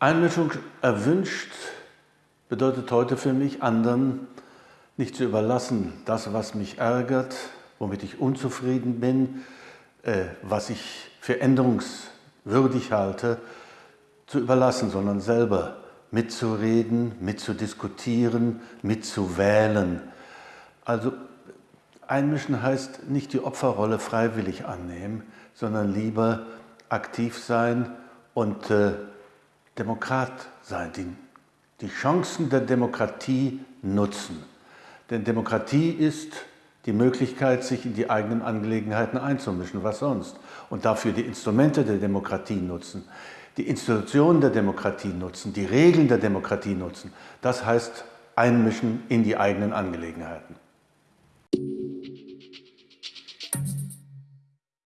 Einmischung erwünscht bedeutet heute für mich, anderen nicht zu überlassen, das, was mich ärgert, womit ich unzufrieden bin, äh, was ich für änderungswürdig halte, zu überlassen, sondern selber mitzureden, mitzudiskutieren, mitzuwählen. Also einmischen heißt nicht die Opferrolle freiwillig annehmen, sondern lieber aktiv sein und äh, Demokrat sein, die, die Chancen der Demokratie nutzen. Denn Demokratie ist die Möglichkeit, sich in die eigenen Angelegenheiten einzumischen, was sonst. Und dafür die Instrumente der Demokratie nutzen, die Institutionen der Demokratie nutzen, die Regeln der Demokratie nutzen. Das heißt einmischen in die eigenen Angelegenheiten.